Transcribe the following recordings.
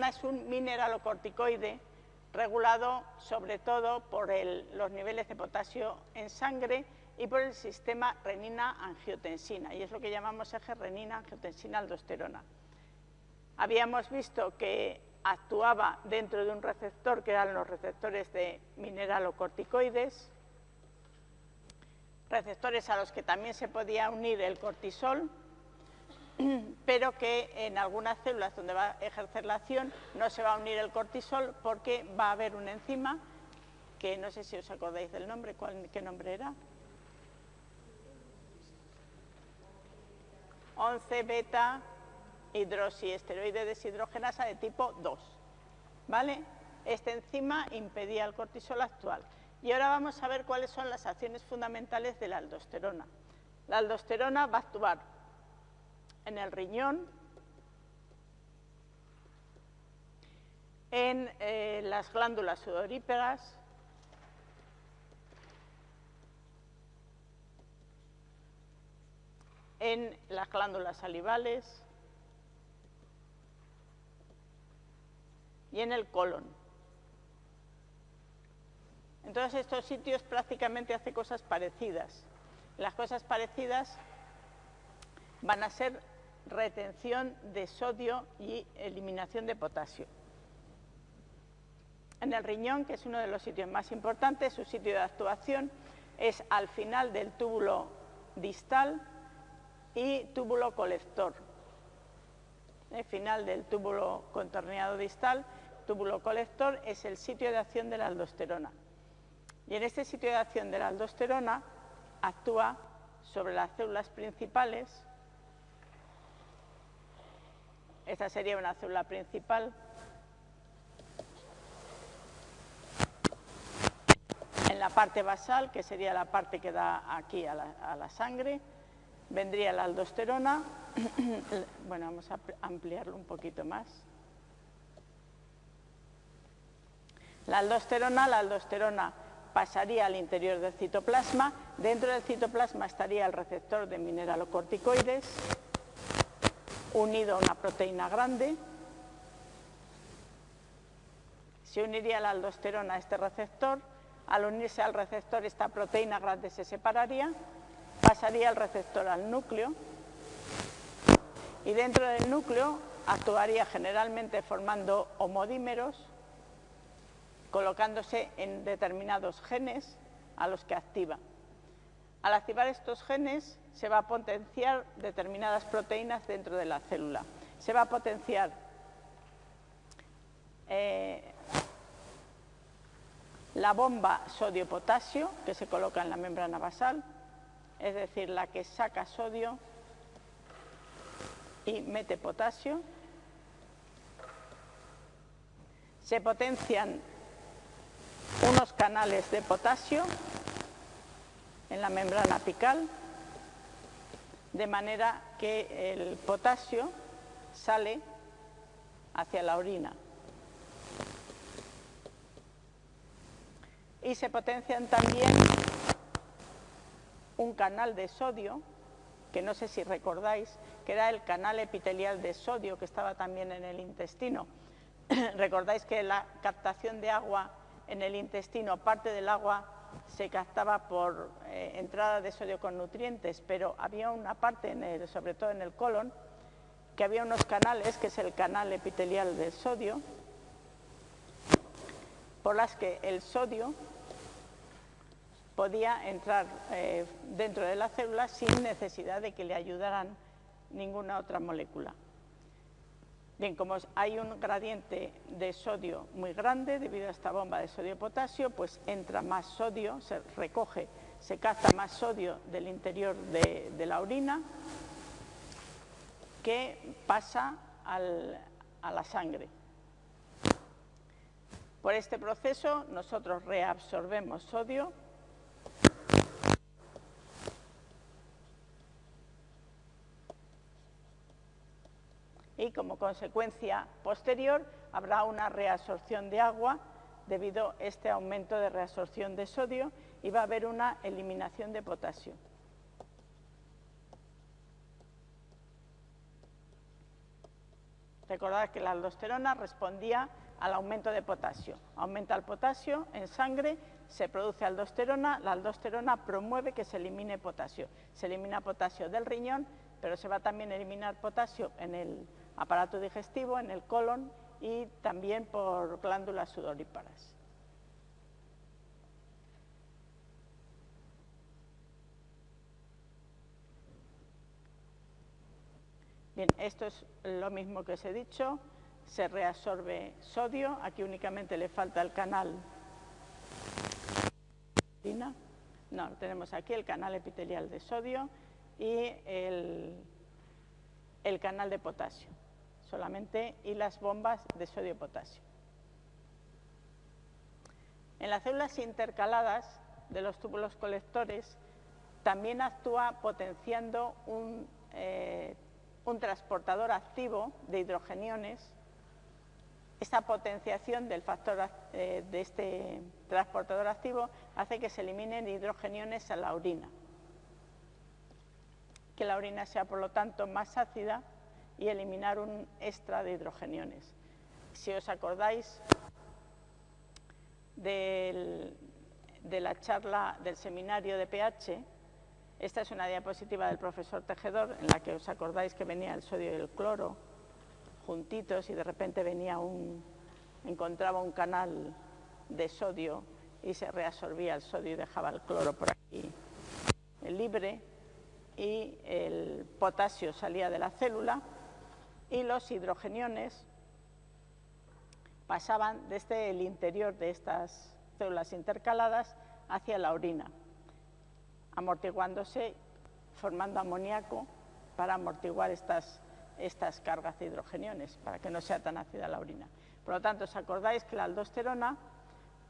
es un mineralocorticoide regulado sobre todo por los niveles de potasio en sangre y por el sistema renina-angiotensina, y es lo que llamamos eje renina-angiotensina-aldosterona. Habíamos visto que actuaba dentro de un receptor que eran los receptores de mineralocorticoides, receptores a los que también se podía unir el cortisol, pero que en algunas células donde va a ejercer la acción no se va a unir el cortisol porque va a haber una enzima que no sé si os acordáis del nombre, ¿qué nombre era? 11 beta hidroxiesteroide deshidrogenasa de tipo 2. ¿Vale? Esta enzima impedía el cortisol actual. Y ahora vamos a ver cuáles son las acciones fundamentales de la aldosterona. La aldosterona va a actuar en el riñón, en eh, las glándulas sudorípegas, en las glándulas salivales y en el colon. En todos estos sitios prácticamente hace cosas parecidas. Las cosas parecidas van a ser retención de sodio y eliminación de potasio. En el riñón, que es uno de los sitios más importantes, su sitio de actuación es al final del túbulo distal y túbulo colector. El final del túbulo contorneado distal, túbulo colector, es el sitio de acción de la aldosterona. Y en este sitio de acción de la aldosterona actúa sobre las células principales esta sería una célula principal. En la parte basal, que sería la parte que da aquí a la, sangre, vendría la aldosterona. bueno, vamos a ampliarlo un poquito más. La aldosterona, la aldosterona pasaría al interior del citoplasma. Dentro del citoplasma estaría el receptor de mineralocorticoides unido a una proteína grande. Se uniría la aldosterona a este receptor. Al unirse al receptor, esta proteína grande se separaría, pasaría el receptor al núcleo y dentro del núcleo actuaría generalmente formando homodímeros, colocándose en determinados genes a los que activa. Al activar estos genes se va a potenciar determinadas proteínas dentro de la célula. Se va a potenciar eh, la bomba sodio-potasio que se coloca en la membrana basal, es decir, la que saca sodio y mete potasio. Se potencian unos canales de potasio en la membrana apical, de manera que el potasio sale hacia la orina. Y se potencian también un canal de sodio, que no sé si recordáis, que era el canal epitelial de sodio que estaba también en el intestino. Recordáis que la captación de agua en el intestino, parte del agua se captaba por eh, entrada de sodio con nutrientes, pero había una parte, sobre todo en el colon, que había unos canales, que es el canal epitelial del sodio, por las que el sodio podía entrar eh, dentro de la célula sin necesidad de que le ayudaran ninguna otra molécula. Bien, como hay un gradiente de sodio muy grande debido a esta bomba de sodio-potasio, pues entra más sodio, se recoge, se capta más sodio del interior de, la orina que pasa a la sangre. Por este proceso nosotros reabsorbemos sodio y como consecuencia posterior habrá una reabsorción de agua debido a este aumento de reabsorción de sodio y va a haber una eliminación de potasio. Recordad que la aldosterona respondía al aumento de potasio. Aumenta el potasio en sangre, se produce aldosterona, la aldosterona promueve que se elimine potasio. Se elimina potasio del riñón, pero se va también a eliminar potasio en el aparato digestivo, en el colon y también por glándulas sudoríparas. Bien, esto es lo mismo que os he dicho, se reabsorbe sodio, aquí únicamente le falta el canal. No, tenemos aquí el canal epitelial de sodio y el, el canal de potasio, solamente, y las bombas de sodio-potasio. En las células intercaladas de los túbulos colectores también actúa potenciando un eh, un transportador activo de hidrogeniones, esta potenciación del factor eh, de este transportador activo hace que se eliminen hidrogeniones a la orina, que la orina sea por lo tanto más ácida y eliminar un extra de hidrogeniones. Si os acordáis de la charla del seminario de pH, esta es una diapositiva del profesor Tejedor en la que os acordáis que venía el sodio y el cloro juntitos y de repente venía un, encontraba un canal de sodio y se reabsorbía el sodio y dejaba el cloro por aquí libre y el potasio salía de la célula y los hidrogeniones pasaban desde el interior de estas células intercaladas hacia la orina amortiguándose, formando amoníaco para amortiguar estas, estas cargas de hidrogeniones, para que no sea tan ácida la orina. Por lo tanto, os acordáis que la aldosterona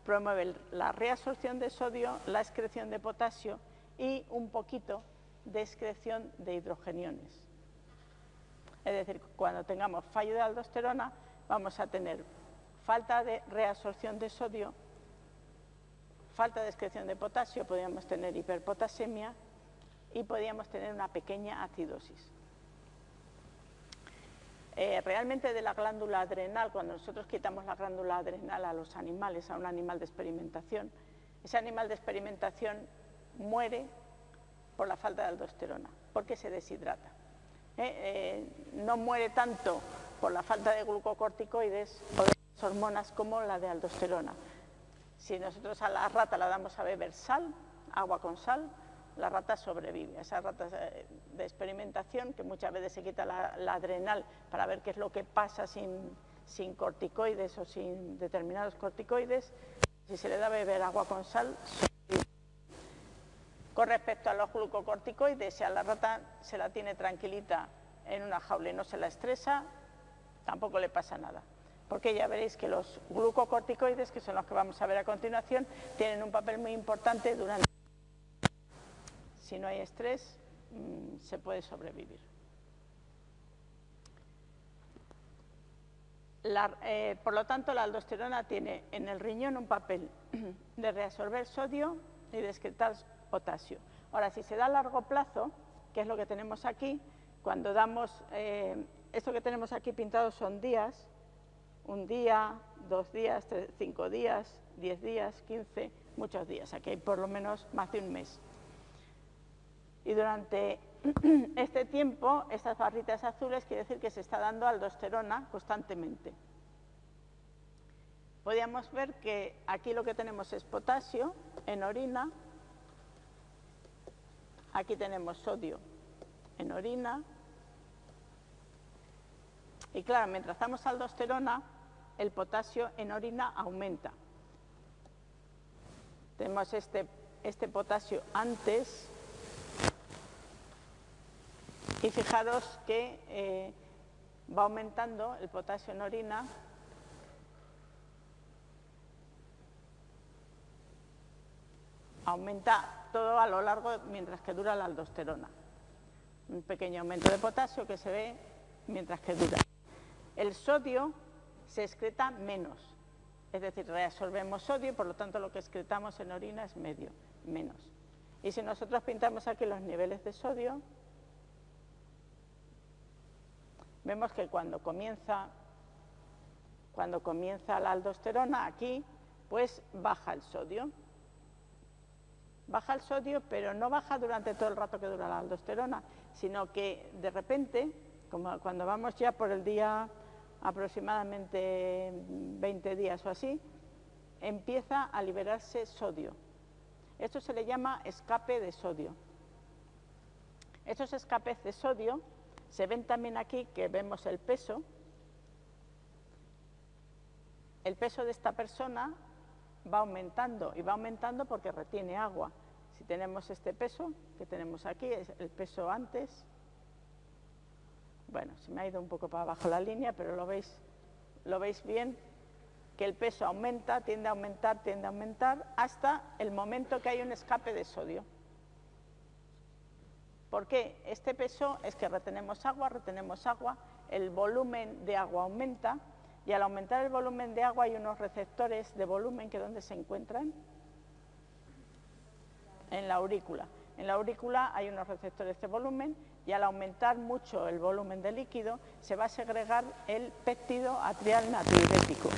promueve la reabsorción de sodio, la excreción de potasio y un poquito de excreción de hidrogeniones. Es decir, cuando tengamos fallo de aldosterona, vamos a tener falta de reabsorción de sodio falta de excreción de potasio, podríamos tener hiperpotasemia y podríamos tener una pequeña acidosis. Eh, realmente de la glándula adrenal, cuando nosotros quitamos la glándula adrenal a los animales, a un animal de experimentación, ese animal de experimentación muere por la falta de aldosterona, porque se deshidrata. Eh, eh, no muere tanto por la falta de glucocorticoides o de hormonas como la de aldosterona. Si nosotros a la rata la damos a beber sal, agua con sal, la rata sobrevive. Esas ratas eh, de experimentación, que muchas veces se quita la, adrenal para ver qué es lo que pasa sin, sin, corticoides o sin determinados corticoides, si se le da a beber agua con sal, sobrevive. Con respecto a los glucocorticoides, si a la rata se la tiene tranquilita en una jaula y no se la estresa, tampoco le pasa nada porque ya veréis que los glucocorticoides, que son los que vamos a ver a continuación, tienen un papel muy importante durante... Si no hay estrés, mm, se puede sobrevivir. Eh, por lo tanto, la aldosterona tiene en el riñón un papel de reabsorber sodio y de excretar potasio. Ahora, si se da a largo plazo, que es lo que tenemos aquí, cuando damos, eh, esto que tenemos aquí pintado son días, un día, dos días, cinco días, diez días, quince, muchos días. Aquí hay por lo menos más de un mes. Y durante este tiempo, estas barritas azules quiere decir que se está dando aldosterona constantemente. Podríamos ver que aquí lo que tenemos es potasio en orina, aquí tenemos sodio en orina, y claro, mientras damos aldosterona, el potasio en orina aumenta. Tenemos este, este potasio antes. Y fijaros que eh, va aumentando el potasio en orina. Aumenta todo a lo largo mientras que dura la aldosterona. Un pequeño aumento de potasio que se ve mientras que dura. El sodio se excreta menos. Es decir, reabsorbemos sodio y por lo tanto lo que excretamos en orina es medio, menos. Y si nosotros pintamos aquí los niveles de sodio, vemos que cuando comienza, cuando comienza la aldosterona aquí, pues baja el sodio. Baja el sodio, pero no baja durante todo el rato que dura la aldosterona, sino que de repente, como cuando vamos ya por el día aproximadamente 20 días o así, empieza a liberarse sodio. Esto se le llama escape de sodio. Estos escapes de sodio se ven también aquí que vemos el peso. El peso de esta persona va aumentando y va aumentando porque retiene agua. Tenemos este peso que tenemos aquí, es el peso antes. Bueno, se me ha ido un poco para abajo la línea, pero lo veis, lo veis bien, que el peso aumenta, tiende a aumentar, tiende a aumentar, hasta el momento que hay un escape de sodio. ¿Por qué? Este peso es que retenemos agua, retenemos agua, el volumen de agua aumenta y al aumentar el volumen de agua hay unos receptores de volumen que ¿dónde se encuentran? En la aurícula. En la aurícula hay unos receptores de volumen y al aumentar mucho el volumen de líquido se va a segregar el péptido atrial natriurético.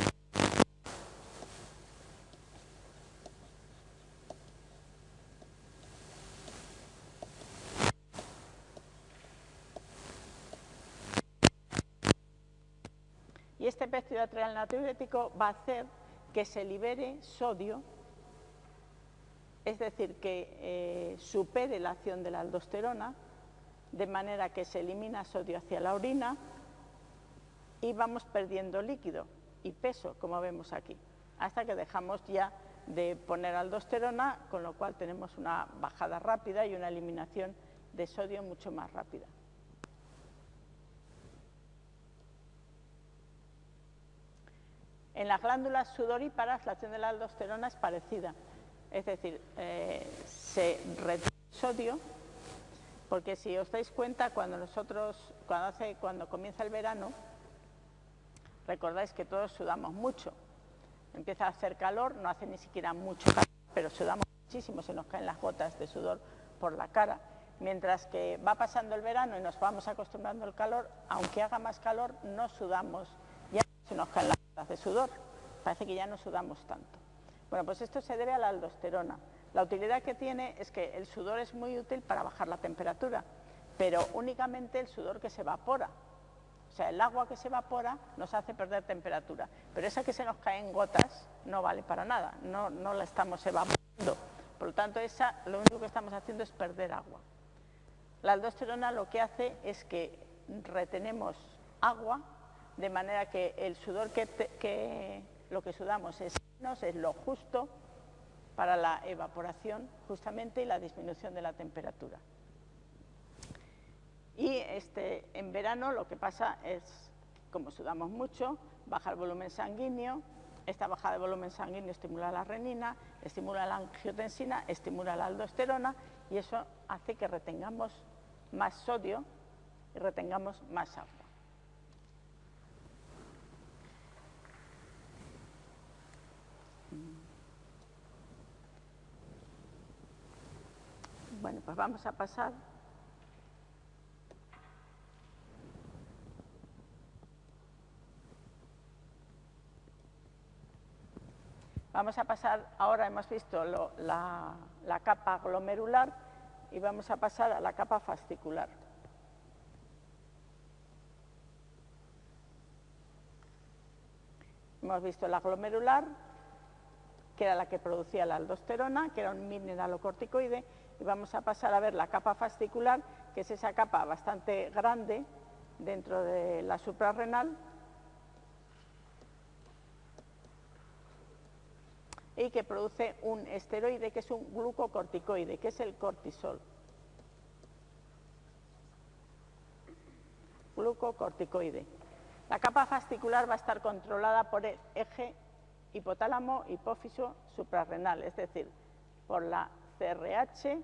Y este péptido atrial natriurético va a hacer que se libere sodio, es decir, que eh, supere la acción de la aldosterona, de manera que se elimina sodio hacia la orina y vamos perdiendo líquido y peso, como vemos aquí, hasta que dejamos ya de poner aldosterona, con lo cual tenemos una bajada rápida y una eliminación de sodio mucho más rápida. En las glándulas sudoríparas la acción de la aldosterona es parecida, es decir, eh, se retiene sodio, porque si os dais cuenta, cuando nosotros, cuando, hace, cuando comienza el verano, recordáis que todos sudamos mucho. Empieza a hacer calor, no hace ni siquiera mucho calor, pero sudamos muchísimo, se nos caen las gotas de sudor por la cara. Mientras que va pasando el verano y nos vamos acostumbrando al calor, aunque haga más calor, no sudamos, ya se nos caen las de sudor. Parece que ya no sudamos tanto. Bueno, pues esto se debe a la aldosterona. La utilidad que tiene es que el sudor es muy útil para bajar la temperatura, pero únicamente el sudor que se evapora. O sea, el agua que se evapora nos hace perder temperatura, pero esa que se nos cae en gotas no vale para nada, no, no la estamos evaporando. Por lo tanto, esa, lo único que estamos haciendo es perder agua. La aldosterona lo que hace es que retenemos agua de manera que el sudor que, lo que sudamos es es lo justo para la evaporación justamente y la disminución de la temperatura. Y este, en verano lo que pasa es, como sudamos mucho, baja el volumen sanguíneo, esta bajada de volumen sanguíneo estimula la renina, estimula la angiotensina, estimula la aldosterona y eso hace que retengamos más sodio y retengamos más agua. Bueno, pues vamos a pasar. Vamos a pasar, ahora hemos visto la, la capa glomerular y vamos a pasar a la capa fascicular. Hemos visto la glomerular, que era la que producía la aldosterona, que era un mineralocorticoide, y vamos a pasar a ver la capa fascicular, que es esa capa bastante grande dentro de la suprarrenal y que produce un esteroide que es un glucocorticoide, que es el cortisol. Glucocorticoide. La capa fascicular va a estar controlada por el eje hipotálamo hipófiso suprarrenal, es decir, por la CRH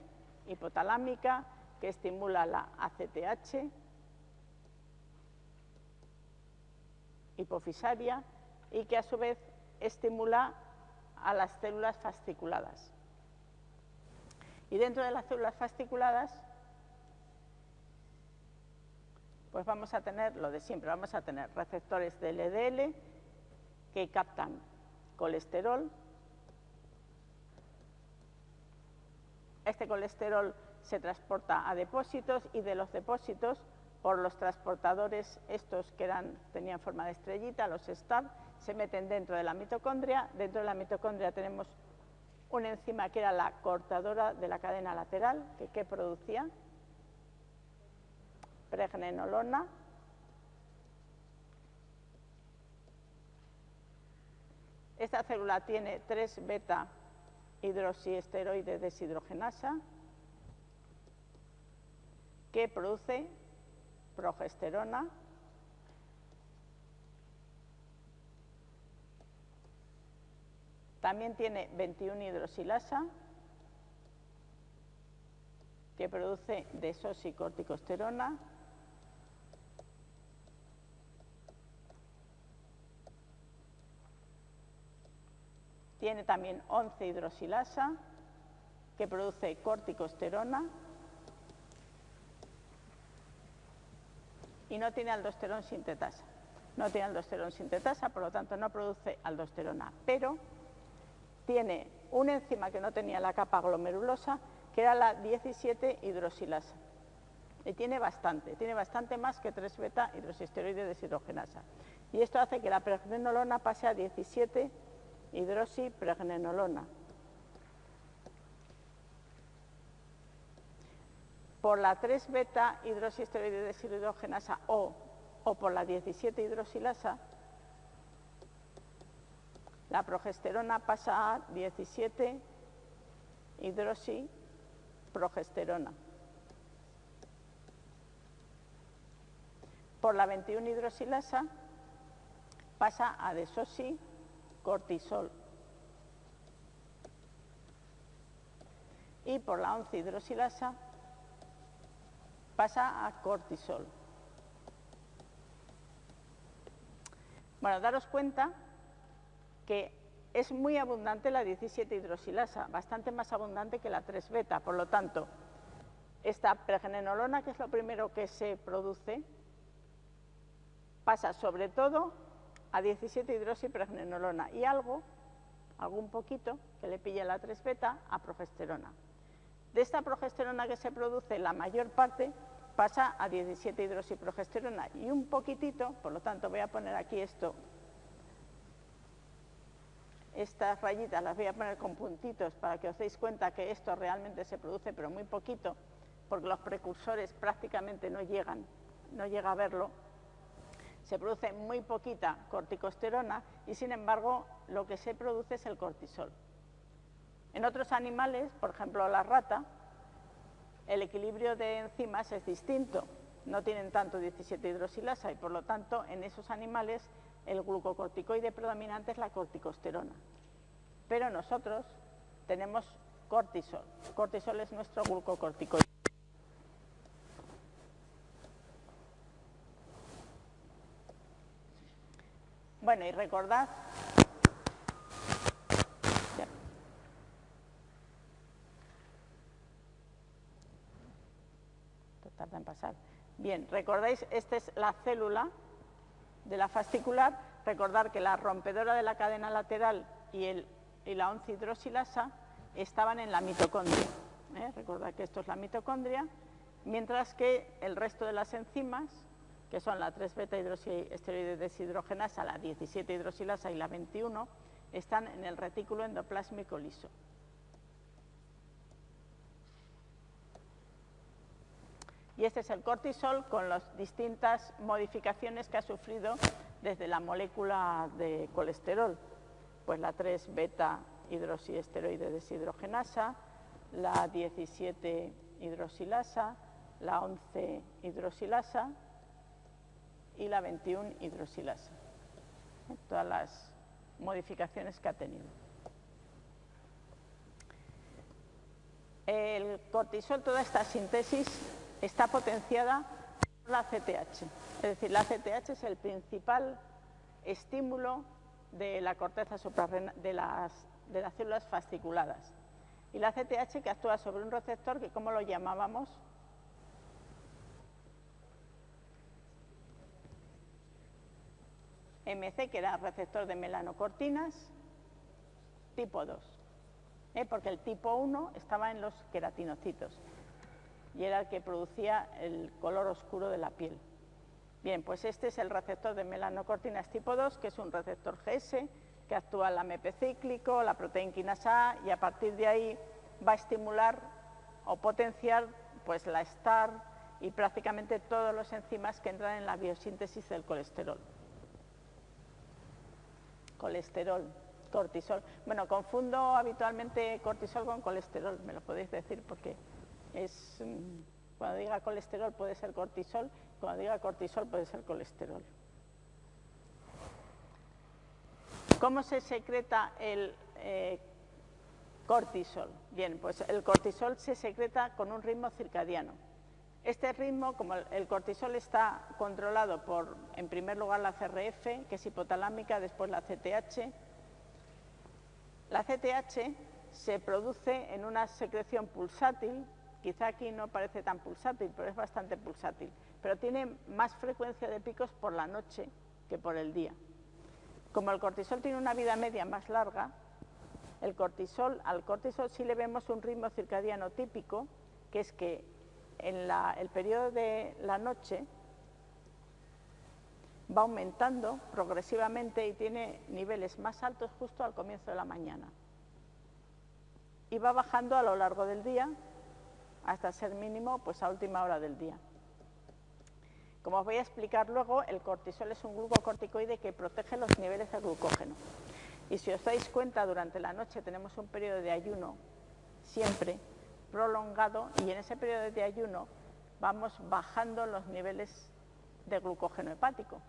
hipotalámica que estimula la ACTH hipofisaria y que a su vez estimula a las células fasciculadas. Y dentro de las células fasciculadas Pues vamos a tener lo de siempre, vamos a tener receptores de LDL que captan colesterol. Este colesterol se transporta a depósitos y de los depósitos por los transportadores estos que tenían forma de estrellita, los STAR, se meten dentro de la mitocondria. Dentro de la mitocondria tenemos una enzima que era la cortadora de la cadena lateral, que ¿qué producía? Pregnenolona. Esta célula tiene 3 beta hidroxiesteroide deshidrogenasa que produce progesterona. También tiene 21 hidroxilasa que produce desoxicorticosterona Tiene también 11 hidroxilasa que produce corticosterona y no tiene aldosterona sintetasa. No tiene aldosterona sintetasa, por lo tanto no produce aldosterona, pero tiene una enzima que no tenía la capa glomerulosa, que era la 17 hidroxilasa. Y tiene bastante, tiene bastante más que 3 beta hidroxisteroide deshidrogenasa. Y esto hace que la pregnenolona pase a 17 hidroxipregnenolona. Por la 3 beta hidroxisteroide deshidrogenasa o, o por la 17 hidroxilasa, la progesterona pasa a 17 hidroxiprogesterona. Por la 21 hidroxilasa pasa a desoxicortisol. Y por la 11 hidroxilasa pasa a cortisol. Bueno, daros cuenta que es muy abundante la 17 hidroxilasa, bastante más abundante que la 3 beta, por lo tanto, esta pregnenolona, que es lo primero que se produce, pasa sobre todo a 17 hidroxipregnenolona y algo, algún poquito, que le pilla la 3 beta, a progesterona. De esta progesterona que se produce, la mayor parte pasa a 17 hidroxiprogesterona y un poquitito, por lo tanto voy a poner aquí esto estas rayitas las voy a poner con puntitos para que os deis cuenta que esto realmente se produce, pero muy poquito, porque los precursores prácticamente no llegan, no llega a verlo. Se produce muy poquita corticosterona y, sin embargo, lo que se produce es el cortisol. En otros animales, por ejemplo la rata, el equilibrio de enzimas es distinto. No tienen tanto 17 hidroxilasa y, por lo tanto, en esos animales el glucocorticoide predominante es la corticosterona. Pero nosotros tenemos cortisol. Cortisol es nuestro glucocorticoide. Bueno, y recordad... Tarda en pasar. Bien, recordáis, esta es la célula de la fascicular, recordar que la rompedora de la cadena lateral y, el, la 11 hidroxilasa estaban en la mitocondria. ¿eh? Recordad que esto es la mitocondria, mientras que el resto de las enzimas, que son la 3 beta hidroxiesteroide deshidrogenasa, la 17 hidroxilasa y la 21, están en el retículo endoplásmico liso. Y este es el cortisol con las distintas modificaciones que ha sufrido desde la molécula de colesterol. Pues la 3 beta hidroxiesteroide deshidrogenasa, la 17 hidroxilasa, la 11 hidroxilasa y la 21 hidroxilasa. Todas las modificaciones que ha tenido. El cortisol, toda esta síntesis está potenciada por la CTH. Es decir, la CTH es el principal estímulo de la corteza suprarrenal, de las, de las células fasciculadas. Y la CTH que actúa sobre un receptor que, ¿cómo lo llamábamos? MC, que era receptor de melanocortinas, tipo 2, ¿eh? porque el tipo 1 estaba en los queratinocitos y era el que producía el color oscuro de la piel. Bien, pues este es el receptor de melanocortinas tipo 2, que es un receptor GS, que actúa en la MP cíclico, la proteína quinasa A, y a partir de ahí va a estimular o potenciar pues, la STAR y prácticamente todos los enzimas que entran en la biosíntesis del colesterol. Colesterol, cortisol. Bueno, confundo habitualmente cortisol con colesterol, me lo podéis decir porque es, mm, cuando diga colesterol puede ser cortisol cuando diga cortisol puede ser colesterol. ¿Cómo se secreta el eh, cortisol? Bien, pues el cortisol se secreta con un ritmo circadiano. Este ritmo, como el cortisol está controlado por, en primer lugar, la CRF, que es hipotalámica, después la CTH. La CTH se produce en una secreción pulsátil, quizá aquí no parece tan pulsátil, pero es bastante pulsátil pero tiene más frecuencia de picos por la noche que por el día. Como el cortisol tiene una vida media más larga, el cortisol, al cortisol sí le vemos un ritmo circadiano típico, que es que en el periodo de la noche va aumentando progresivamente y tiene niveles más altos justo al comienzo de la mañana. Y va bajando a lo largo del día hasta ser mínimo pues a última hora del día. Como os voy a explicar luego, el cortisol es un glucocorticoide que protege los niveles de glucógeno. Y si os dais cuenta, durante la noche tenemos un periodo de ayuno siempre prolongado y en ese periodo de ayuno vamos bajando los niveles de glucógeno hepático,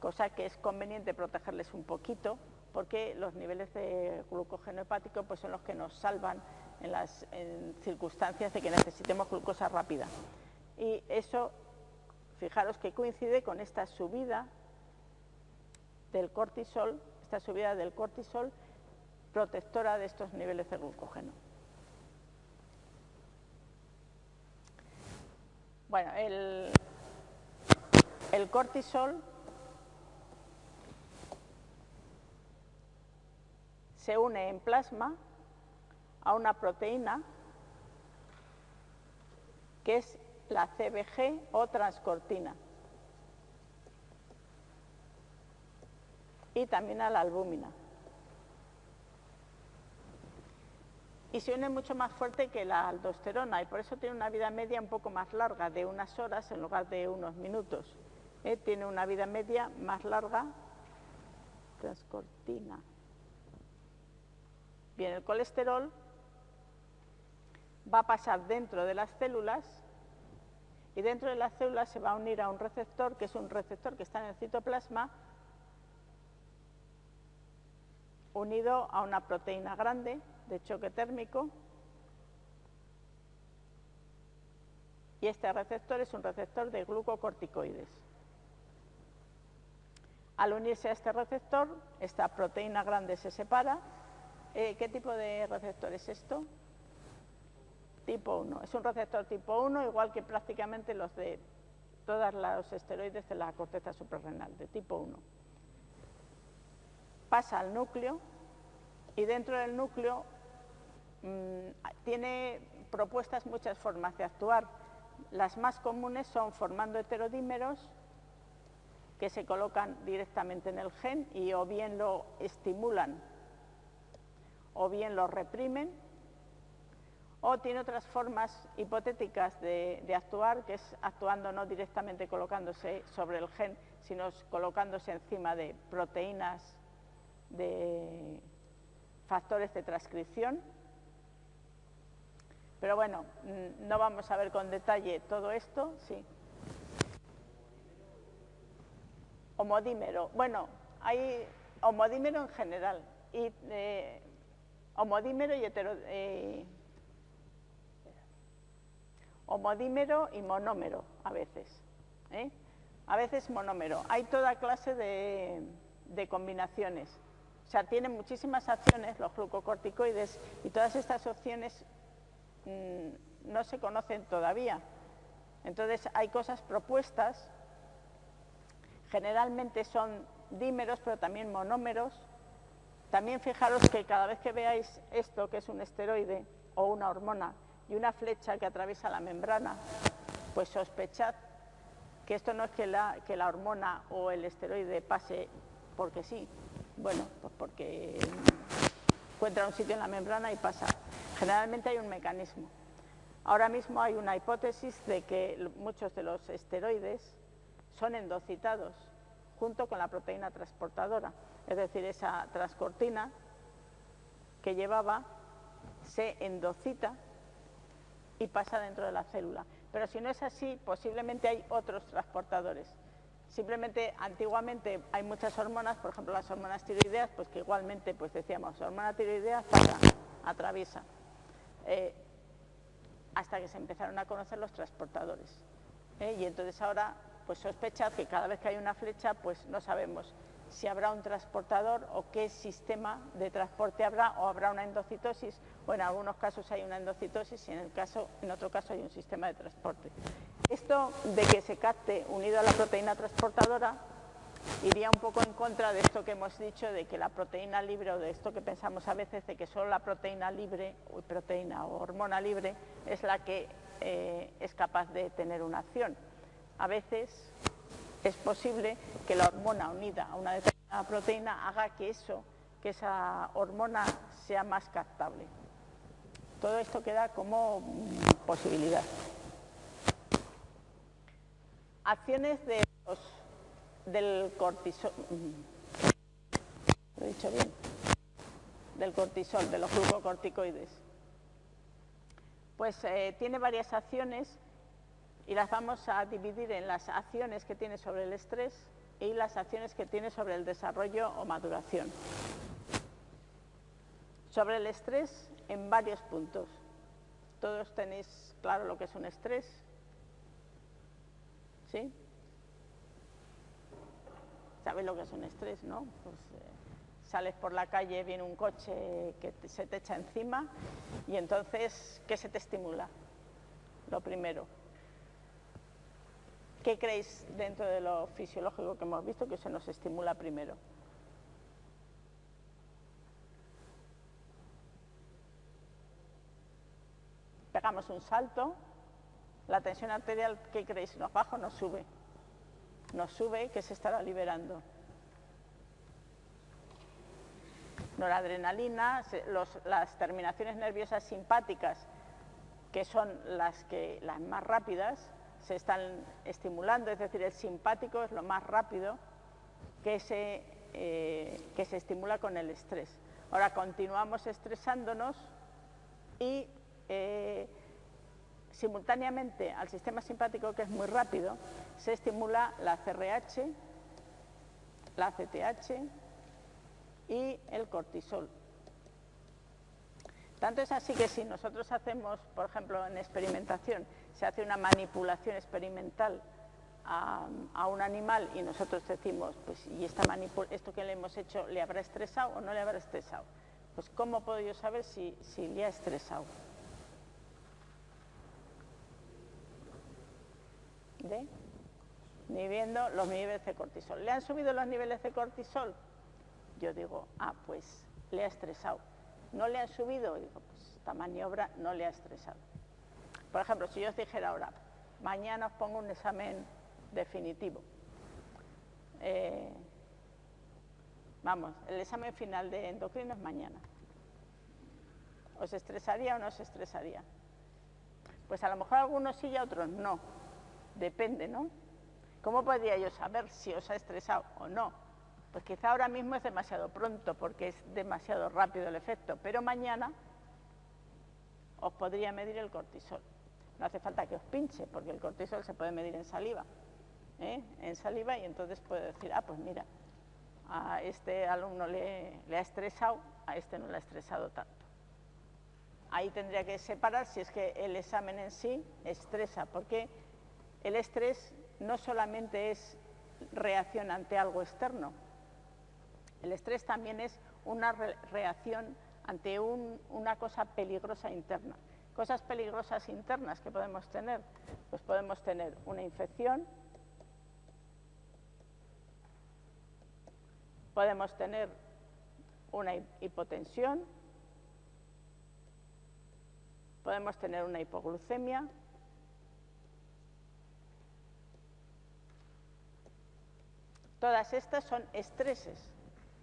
cosa que es conveniente protegerles un poquito porque los niveles de glucógeno hepático pues, son los que nos salvan en las circunstancias de que necesitemos glucosa rápida. Y eso Fijaros que coincide con esta subida del cortisol, esta subida del cortisol protectora de estos niveles de glucógeno. Bueno, el, cortisol se une en plasma a una proteína que es la CBG o transcortina. Y también a la albúmina. Y se une mucho más fuerte que la aldosterona y por eso tiene una vida media un poco más larga, de unas horas en lugar de unos minutos. ¿eh? Tiene una vida media más larga, transcortina. Bien, el colesterol va a pasar dentro de las células y dentro de las células se va a unir a un receptor, que es un receptor que está en el citoplasma, unido a una proteína grande de choque térmico, y este receptor es un receptor de glucocorticoides. Al unirse a este receptor, esta proteína grande se separa. Eh, ¿Qué tipo de receptor es esto? tipo 1. Es un receptor tipo 1, igual que prácticamente los de todos los esteroides de la corteza suprarrenal, de tipo 1. Pasa al núcleo y dentro del núcleo mm, tiene propuestas muchas formas de actuar. Las más comunes son formando heterodímeros que se colocan directamente en el gen y o bien lo estimulan o bien lo reprimen o tiene otras formas hipotéticas de, actuar, que es actuando no directamente colocándose sobre el gen, sino colocándose encima de proteínas de factores de transcripción. Pero bueno, mm, no vamos a ver con detalle todo esto, sí. Homodímero, bueno, hay homodímero en general, y eh, homodímero y hetero... Eh, homodímero y monómero a veces. ¿eh? A veces monómero. Hay toda clase de, combinaciones. O sea, tienen muchísimas acciones los glucocorticoides y todas estas opciones mm, no se conocen todavía. Entonces hay cosas propuestas, generalmente son dímeros, pero también monómeros. También fijaros que cada vez que veáis esto, que es un esteroide o una hormona, y una flecha que atraviesa la membrana, pues sospechad que esto no es que la, que la hormona o el esteroide pase porque sí, bueno, pues porque encuentra un sitio en la membrana y pasa. Generalmente hay un mecanismo. Ahora mismo hay una hipótesis de que muchos de los esteroides son endocitados junto con la proteína transportadora, es decir, esa transcortina que llevaba se endocita y pasa dentro de la célula. Pero si no es así, posiblemente hay otros transportadores. Simplemente, antiguamente hay muchas hormonas, por ejemplo las hormonas tiroideas, pues que igualmente, pues decíamos, hormona tiroidea pasa, atraviesa. Eh, hasta que se empezaron a conocer los transportadores. ¿eh? Y entonces ahora, pues sospechad que cada vez que hay una flecha, pues no sabemos si habrá un transportador o qué sistema de transporte habrá o habrá una endocitosis o en algunos casos hay una endocitosis y en, el caso, en otro caso hay un sistema de transporte. Esto de que se capte unido a la proteína transportadora iría un poco en contra de esto que hemos dicho de que la proteína libre o de esto que pensamos a veces de que solo la proteína libre o proteína o hormona libre es la que eh, es capaz de tener una acción. A veces es posible que la hormona unida a una determinada proteína haga que eso, que esa hormona sea más captable. Todo esto queda como posibilidad. Acciones del cortisol. ¿Lo he dicho bien? Del cortisol, de los glucocorticoides. Pues eh, tiene varias acciones y las vamos a dividir en las acciones que tiene sobre el estrés y las acciones que tiene sobre el desarrollo o maduración. Sobre el estrés, en varios puntos. Todos tenéis claro lo que es un estrés, ¿Sí? ¿Sabes lo que es un estrés, no? Pues, eh, sales por la calle, viene un coche que se te echa encima y entonces, ¿qué se te estimula? Lo primero. ¿Qué creéis dentro de lo fisiológico que hemos visto que se nos estimula primero? Pegamos un salto, la tensión arterial, ¿qué creéis? ¿Nos baja o nos sube? Nos sube, que se estará liberando? Noradrenalina, las terminaciones nerviosas simpáticas, que son las, que, las más rápidas, se están estimulando, es decir, el simpático es lo más rápido que se, eh, que se estimula con el estrés. Ahora continuamos estresándonos y eh, simultáneamente al sistema simpático, que es muy rápido, se estimula la CRH, la CTH y el cortisol. Tanto es así que si nosotros hacemos, por ejemplo, en experimentación, se hace una manipulación experimental a, un animal y nosotros decimos, pues, ¿y esta esto que le hemos hecho le habrá estresado o no le habrá estresado? Pues, ¿cómo puedo yo saber si, si le ha estresado? De viendo los niveles de cortisol. ¿Le han subido los niveles de cortisol? Yo digo, ah, pues le ha estresado. ¿No le han subido? Digo, pues esta maniobra no le ha estresado. Por ejemplo, si yo os dijera ahora, mañana os pongo un examen definitivo. Eh, vamos, el examen final de endocrino es mañana. ¿Os estresaría o no os estresaría? Pues a lo mejor algunos sí y otros no Depende, ¿no? ¿Cómo podría yo saber si os ha estresado o no? Pues quizá ahora mismo es demasiado pronto porque es demasiado rápido el efecto, pero mañana os podría medir el cortisol. No hace falta que os pinche porque el cortisol se puede medir en saliva, ¿eh? en saliva y entonces puedo decir, ah, pues mira, a este alumno le, le ha estresado, a este no le ha estresado tanto. Ahí tendría que separar si es que el examen en sí estresa, porque el estrés no solamente es reacción ante algo externo, el estrés también es una reacción ante una cosa peligrosa interna. Cosas peligrosas internas que podemos tener, pues podemos tener una infección, Podemos tener una hipotensión, podemos tener una hipoglucemia, Todas estas son estreses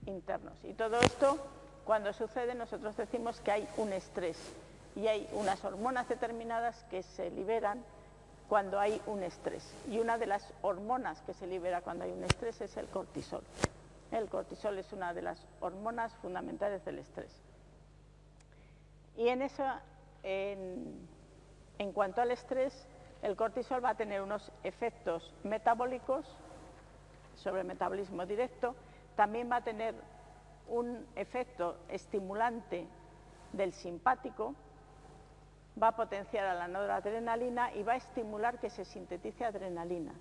internos y todo esto, cuando sucede, nosotros decimos que hay un estrés y hay unas hormonas determinadas que se liberan cuando hay un estrés. Y una de las hormonas que se libera cuando hay un estrés es el cortisol. El cortisol es una de las hormonas fundamentales del estrés. Y en eso, en, en cuanto al estrés, el cortisol va a tener unos efectos metabólicos sobre el metabolismo directo, también va a tener un efecto estimulante del simpático, va a potenciar a la noradrenalina y va a estimular que se sintetice adrenalina.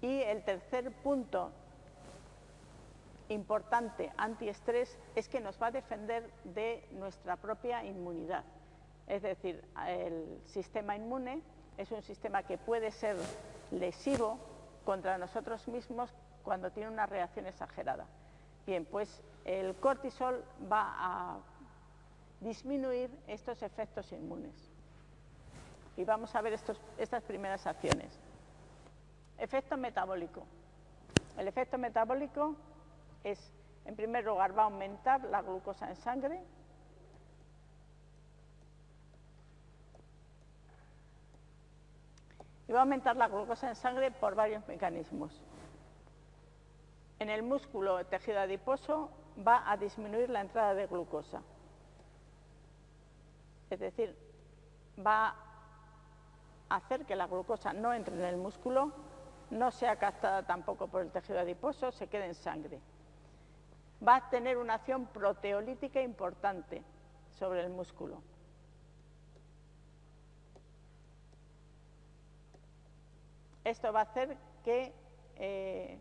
Y el tercer punto importante antiestrés es que nos va a defender de nuestra propia inmunidad. Es decir, el sistema inmune es un sistema que puede ser lesivo contra nosotros mismos cuando tiene una reacción exagerada. Bien, pues el cortisol va a disminuir estos efectos inmunes. Y vamos a ver estas primeras acciones. Efecto metabólico. El efecto metabólico es, en primer lugar, va a aumentar la glucosa en sangre, y va a aumentar la glucosa en sangre por varios mecanismos. En el músculo tejido adiposo va a disminuir la entrada de glucosa. Es decir, va a hacer que la glucosa no entre en el músculo, no sea captada tampoco por el tejido adiposo, se quede en sangre. Va a tener una acción proteolítica importante sobre el músculo. Esto va a hacer que eh,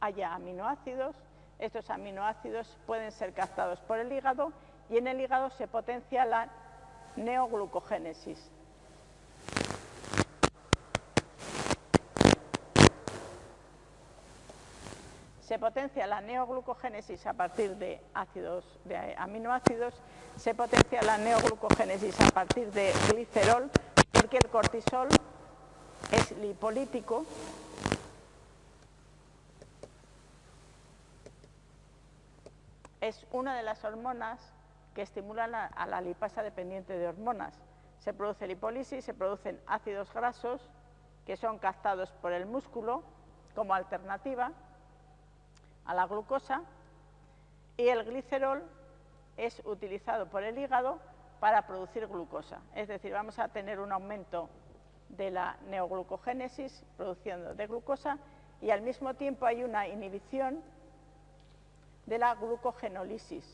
haya aminoácidos, estos aminoácidos pueden ser captados por el hígado y en el hígado se potencia la neoglucogénesis. Se potencia la neoglucogénesis a partir de ácidos, de aminoácidos, se potencia la neoglucogénesis a partir de glicerol, porque el cortisol es lipolítico, es una de las hormonas que estimulan a la lipasa dependiente de hormonas. Se produce lipólisis, se producen ácidos grasos que son captados por el músculo como alternativa a la glucosa y el glicerol es utilizado por el hígado para producir glucosa. Es decir, vamos a tener un aumento de la neoglucogénesis, produciendo de glucosa, y al mismo tiempo hay una inhibición de la glucogenólisis.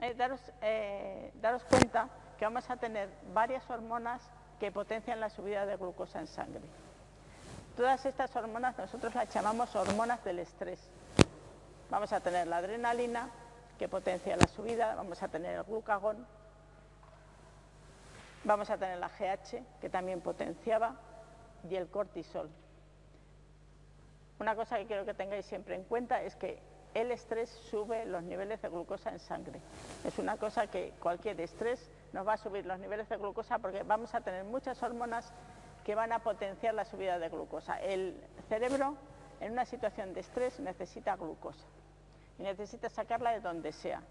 Eh, daros, eh, daros cuenta que vamos a tener varias hormonas que potencian la subida de glucosa en sangre. Todas estas hormonas nosotros las llamamos hormonas del estrés. Vamos a tener la adrenalina, que potencia la subida, vamos a tener el glucagón, vamos a tener la GH, que también potenciaba, y el cortisol. Una cosa que quiero que tengáis siempre en cuenta es que el estrés sube los niveles de glucosa en sangre. Es una cosa que cualquier estrés nos va a subir los niveles de glucosa porque vamos a tener muchas hormonas que van a potenciar la subida de glucosa. El cerebro en una situación de estrés necesita glucosa y necesita sacarla de donde sea.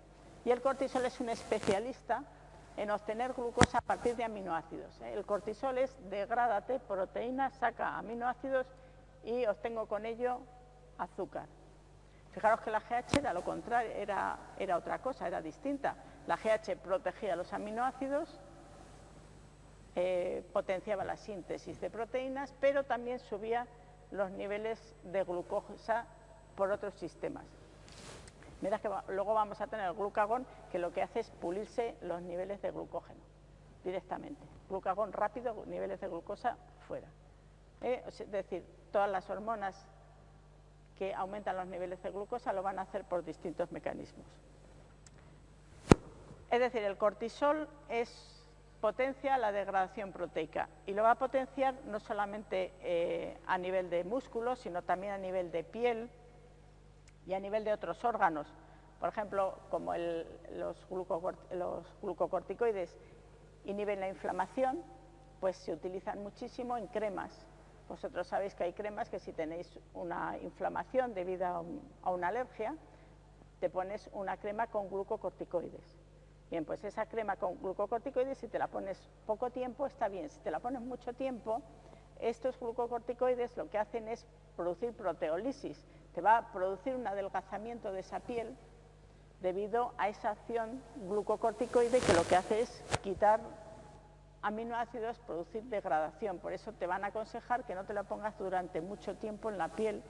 Y el cortisol es un especialista en obtener glucosa a partir de aminoácidos. ¿eh? El cortisol es degrádate proteínas, saca aminoácidos y obtengo con ello azúcar. Fijaros que la GH era lo contrario, era, otra cosa, era distinta. La GH protegía los aminoácidos, eh, potenciaba la síntesis de proteínas, pero también subía los niveles de glucosa por otros sistemas. Mira que luego vamos a tener el glucagón que lo que hace es pulirse los niveles de glucógeno directamente. Glucagón rápido, niveles de glucosa fuera. Eh, es decir, todas las hormonas que aumentan los niveles de glucosa lo van a hacer por distintos mecanismos. Es decir, el cortisol es potencia la degradación proteica y lo va a potenciar no solamente eh, a nivel de músculos, sino también a nivel de piel y a nivel de otros órganos. Por ejemplo, como los, glucocorticoides inhiben la inflamación, pues se utilizan muchísimo en cremas. Vosotros sabéis que hay cremas que si tenéis una inflamación debido a una alergia, te pones una crema con glucocorticoides Bien, pues esa crema con glucocorticoides, si te la pones poco tiempo, está bien. Si te la pones mucho tiempo, estos glucocorticoides lo que hacen es producir proteólisis. Va a producir un adelgazamiento de esa piel debido a esa acción glucocorticoide que lo que hace es quitar aminoácidos, producir degradación. Por eso te van a aconsejar que no te la pongas durante mucho tiempo en la piel,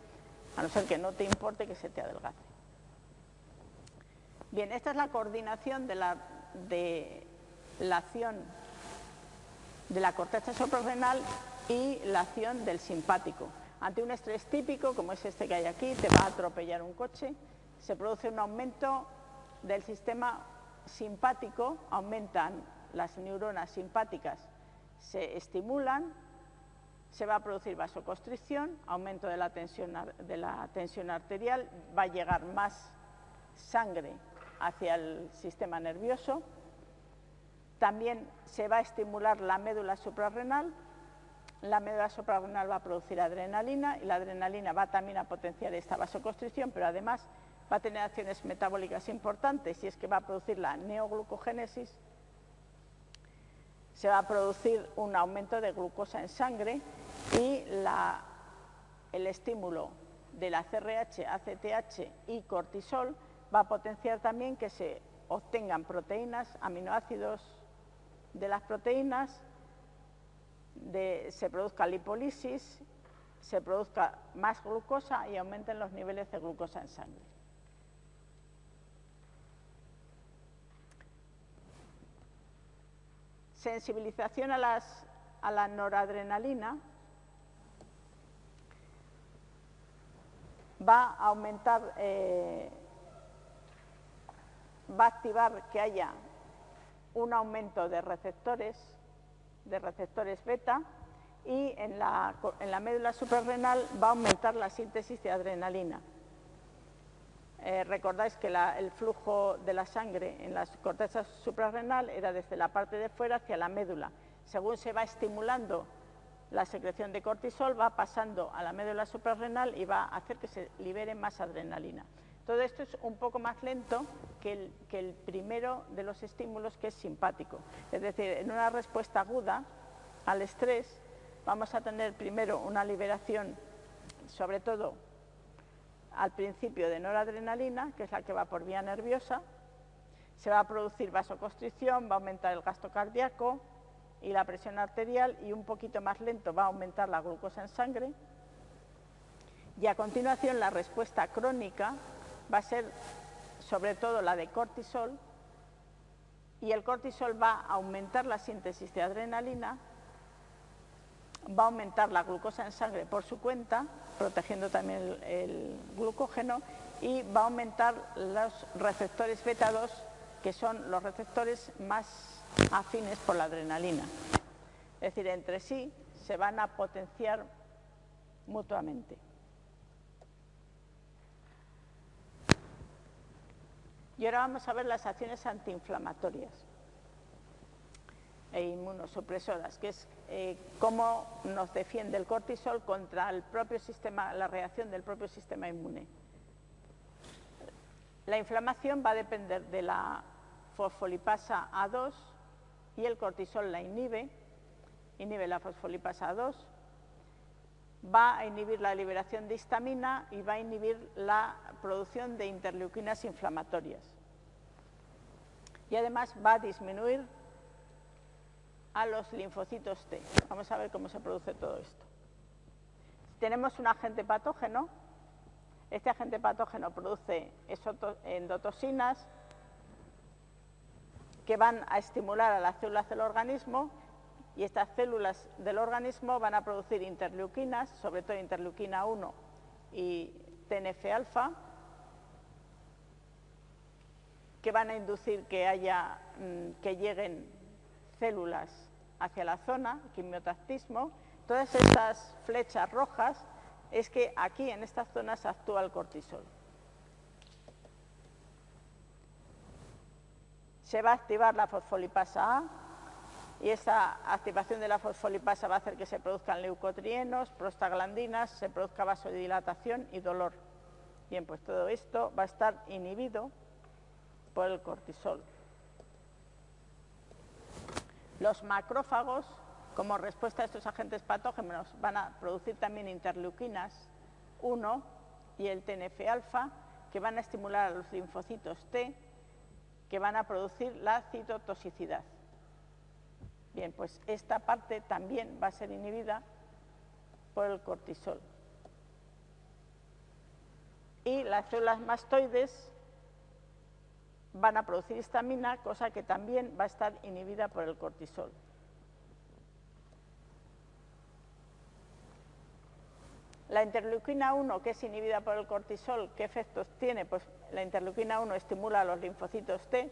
a no ser que no te importe que se te adelgace. Bien, esta es la coordinación de la, de la acción de la corteza suprarrenal y la acción del simpático. Ante un estrés típico, como es este que hay aquí, te va a atropellar un coche, se produce un aumento del sistema simpático, aumentan las neuronas simpáticas, se estimulan, se va a producir vasoconstricción, aumento de la tensión, de la tensión arterial, va a llegar más sangre hacia el sistema nervioso. También se va a estimular la médula suprarrenal. La médula suprarrenal va a producir adrenalina y la adrenalina va también a potenciar esta vasoconstricción, pero además va a tener acciones metabólicas importantes. Y es que va a producir la neoglucogénesis, se va a producir un aumento de glucosa en sangre y el estímulo de la CRH, ACTH y cortisol va a potenciar también que se obtengan proteínas, aminoácidos de las proteínas, se produzca lipólisis, se produzca más glucosa y aumenten los niveles de glucosa en sangre. Sensibilización a, la noradrenalina va a aumentar eh, va a activar que haya un aumento de receptores, de receptores beta, y en la, médula suprarrenal va a aumentar la síntesis de adrenalina. Eh, recordáis que el flujo de la sangre en la corteza suprarrenal era desde la parte de fuera hacia la médula. Según se va estimulando la secreción de cortisol, va pasando a la médula suprarrenal y va a hacer que se libere más adrenalina. Todo esto es un poco más lento que el, primero de los estímulos que es simpático. Es decir, en una respuesta aguda al estrés vamos a tener primero una liberación, sobre todo al principio de noradrenalina, que es la que va por vía nerviosa, se va a producir vasoconstricción, va a aumentar el gasto cardíaco y la presión arterial y un poquito más lento va a aumentar la glucosa en sangre. Y a continuación la respuesta crónica va a ser sobre todo la de cortisol y el cortisol va a aumentar la síntesis de adrenalina, va a aumentar la glucosa en sangre por su cuenta, protegiendo también el, glucógeno y va a aumentar los receptores beta 2 que son los receptores más afines por la adrenalina. Es decir, entre sí se van a potenciar mutuamente. Y ahora vamos a ver las acciones antiinflamatorias e inmunosupresoras, que es eh, cómo nos defiende el cortisol contra el propio sistema, la reacción del propio sistema inmune. La inflamación va a depender de la fosfolipasa A2 y el cortisol la inhibe, inhibe la fosfolipasa A2, va a inhibir la liberación de histamina y va a inhibir la producción de interleuquinas inflamatorias. Y además va a disminuir a los linfocitos T. Vamos a ver cómo se produce todo esto. Tenemos un agente patógeno. Este agente patógeno produce endotoxinas que van a estimular a las células del organismo y estas células del organismo van a producir interleuquinas, sobre todo interleuquina 1 y TNF-alfa, que van a inducir que, haya, mm, que lleguen células hacia la zona, quimiotactismo, todas estas flechas rojas es que aquí en estas zonas actúa el cortisol. Se va a activar la fosfolipasa A y esa activación de la fosfolipasa va a hacer que se produzcan leucotrienos, prostaglandinas, se produzca vasodilatación y dolor. Bien, pues todo esto va a estar inhibido por el cortisol. Los macrófagos, como respuesta a estos agentes patógenos, van a producir también interleuquinas 1 y el TNF-alfa, que van a estimular a los linfocitos T, que van a producir la citotoxicidad. Bien, pues esta parte también va a ser inhibida por el cortisol. Y las células mastoides van a producir histamina, cosa que también va a estar inhibida por el cortisol. La interleuquina 1, que es inhibida por el cortisol, ¿qué efectos tiene? Pues la interleuquina 1 estimula a los linfocitos T,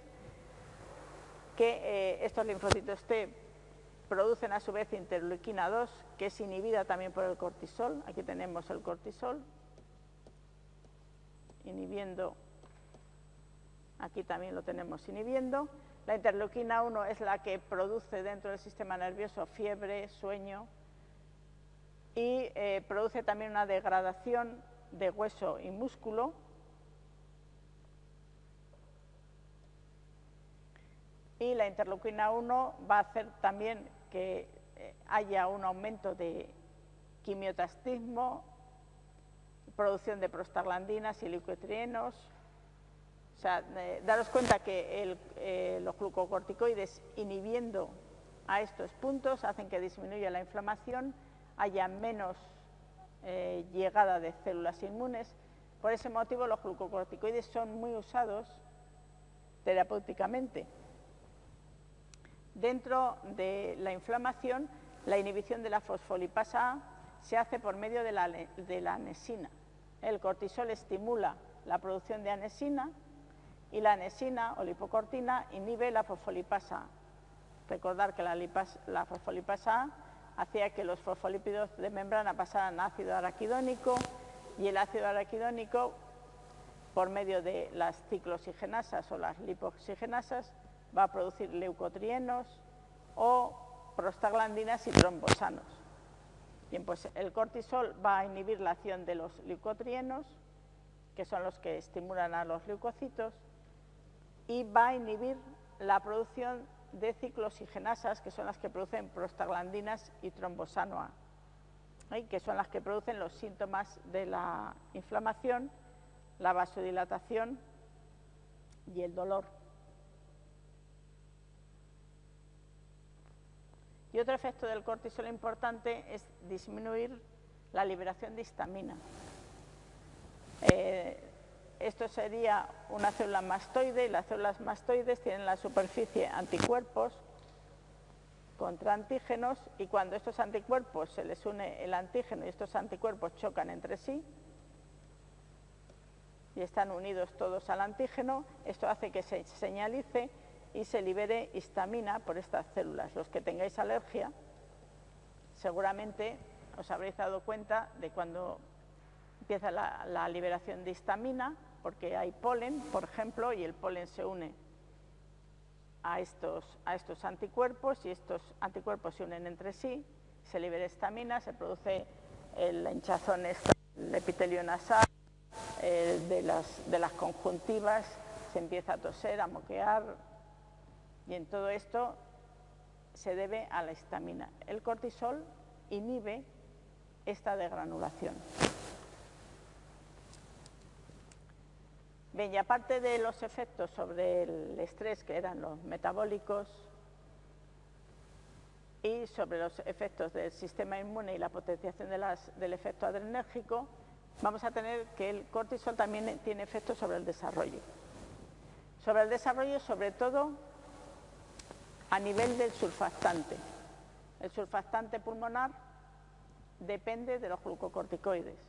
que eh, estos linfocitos T producen a su vez interleuquina 2, que es inhibida también por el cortisol. Aquí tenemos el cortisol, inhibiendo Aquí también lo tenemos inhibiendo. La interleuquina 1 es la que produce dentro del sistema nervioso fiebre, sueño y eh, produce también una degradación de hueso y músculo. Y la interleuquina 1 va a hacer también que eh, haya un aumento de quimiotastismo, producción de prostaglandinas y leucotrienos, o sea, eh, daros cuenta que eh, los glucocorticoides inhibiendo a estos puntos hacen que disminuya la inflamación, haya menos llegada de células inmunes. Por ese motivo los glucocorticoides son muy usados terapéuticamente. Dentro de la inflamación, la inhibición de la fosfolipasa A se hace por medio de la, anesina. El cortisol estimula la producción de anesina, y la anesina o lipocortina inhibe la fosfolipasa. Recordar que la, fosfolipasa hacía que los fosfolípidos de membrana pasaran a ácido araquidónico y el ácido araquidónico, por medio de las ciclooxigenasas o las lipoxigenasas, va a producir leucotrienos o prostaglandinas y trombosanos. Bien, pues el cortisol va a inhibir la acción de los leucotrienos, que son los que estimulan a los leucocitos, y va a inhibir la producción de ciclooxigenasas, que son las que producen prostaglandinas y trombosano A, que son las que producen los síntomas de la inflamación, la vasodilatación y el dolor. Y otro efecto del cortisol importante es disminuir la liberación de histamina. Eh, esto sería una célula mastoide y las células mastoides tienen la superficie anticuerpos contra antígenos y cuando estos anticuerpos se les une el antígeno y estos anticuerpos chocan entre sí y están unidos todos al antígeno, esto hace que se señalice y se libere histamina por estas células. Los que tengáis alergia, seguramente os habréis dado cuenta de cuando empieza la, liberación de histamina, porque hay polen, por ejemplo, y el polen se une a estos, a estos anticuerpos y estos anticuerpos se unen entre sí, se libera estamina, se produce el hinchazón, el epitelio nasal, de, las, de las conjuntivas, se empieza a toser, a moquear, y en todo esto se debe a la histamina. El cortisol inhibe esta degranulación. Bien, y aparte de los efectos sobre el estrés, que eran los metabólicos, y sobre los efectos del sistema inmune y la potenciación del efecto adrenérgico, vamos a tener que el cortisol también tiene efectos sobre el desarrollo. Sobre el desarrollo, sobre todo, a nivel del surfactante. El surfactante pulmonar depende de los glucocorticoides.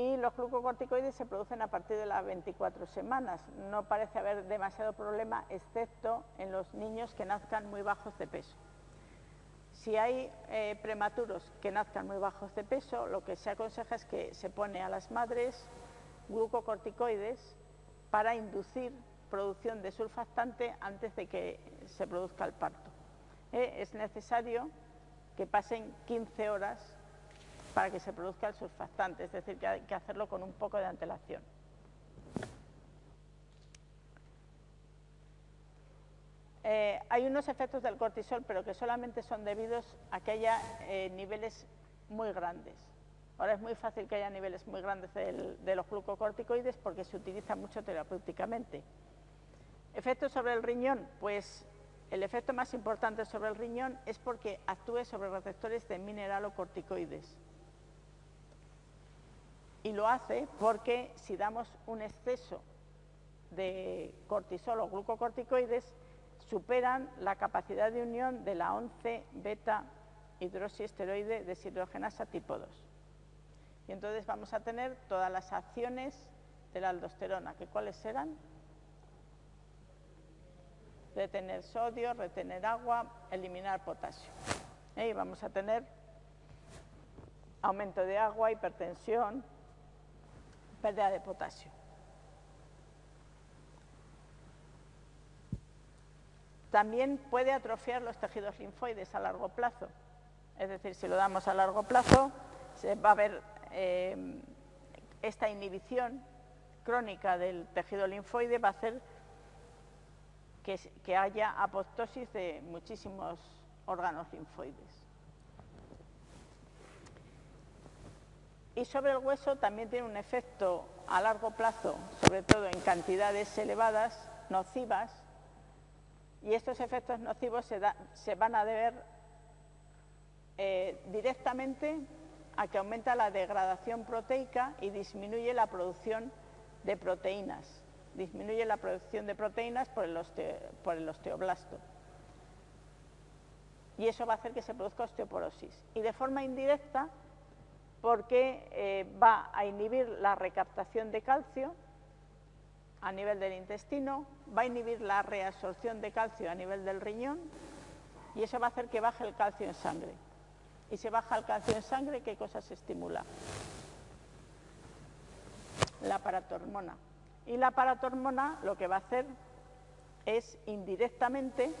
y los glucocorticoides se producen a partir de las 24 semanas. No parece haber demasiado problema, excepto en los niños que nazcan muy bajos de peso. Si hay eh, prematuros que nazcan muy bajos de peso, lo que se aconseja es que se pone a las madres glucocorticoides para inducir producción de surfactante antes de que se produzca el parto. Eh, es necesario que pasen 15 horas para que se produzca el surfactante, es decir, que hay que hacerlo con un poco de antelación. Eh, hay unos efectos del cortisol, pero que solamente son debidos a que haya eh, niveles muy grandes. Ahora es muy fácil que haya niveles muy grandes de los glucocorticoides porque se utiliza mucho terapéuticamente. ¿Efectos sobre el riñón? Pues el efecto más importante sobre el riñón es porque actúe sobre receptores de mineralocorticoides y lo hace porque si damos un exceso de cortisol o glucocorticoides, superan la capacidad de unión de la 11 beta hidroxiesteroide deshidrogenasa tipo 2. Y entonces vamos a tener todas las acciones de la aldosterona, que cuáles serán? Retener sodio, retener agua, eliminar potasio. Y vamos a tener aumento de agua, hipertensión, pérdida de potasio. También puede atrofiar los tejidos linfoides a largo plazo. Es decir, si lo damos a largo plazo, se va a ver eh, esta inhibición crónica del tejido linfoide, va a hacer que, haya apoptosis de muchísimos órganos linfoides. Y sobre el hueso también tiene un efecto a largo plazo, sobre todo en cantidades elevadas, nocivas, y estos efectos nocivos se, van a deber eh, directamente a que aumenta la degradación proteica y disminuye la producción de proteínas, disminuye la producción de proteínas por el, el osteoblasto. Y eso va a hacer que se produzca osteoporosis. Y de forma indirecta porque eh, va a inhibir la recaptación de calcio a nivel del intestino, va a inhibir la reabsorción de calcio a nivel del riñón y eso va a hacer que baje el calcio en sangre. Y si baja el calcio en sangre, ¿qué cosa se estimula? La paratormona. Y la paratormona lo que va a hacer es indirectamente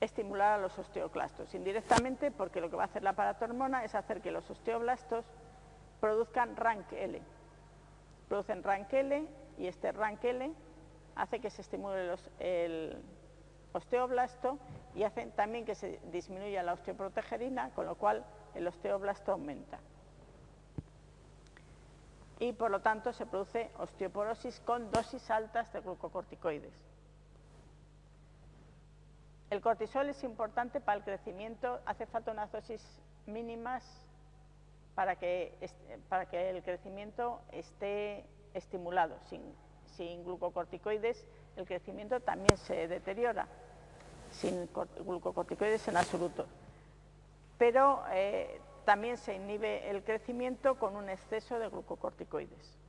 estimular a los osteoclastos, indirectamente porque lo que va a hacer la paratormona es hacer que los osteoblastos produzcan RANK-L. Producen RANK-L y este RANK-L hace que se estimule el osteoblasto y hace también que se disminuya la osteoprotegerina, con lo cual el osteoblasto aumenta. Y por lo tanto se produce osteoporosis con dosis altas de glucocorticoides. El cortisol es importante para el crecimiento, hace falta unas dosis mínimas para que, para que el crecimiento esté estimulado. Sin, glucocorticoides el crecimiento también se deteriora, sin glucocorticoides en absoluto. Pero eh, también se inhibe el crecimiento con un exceso de glucocorticoides.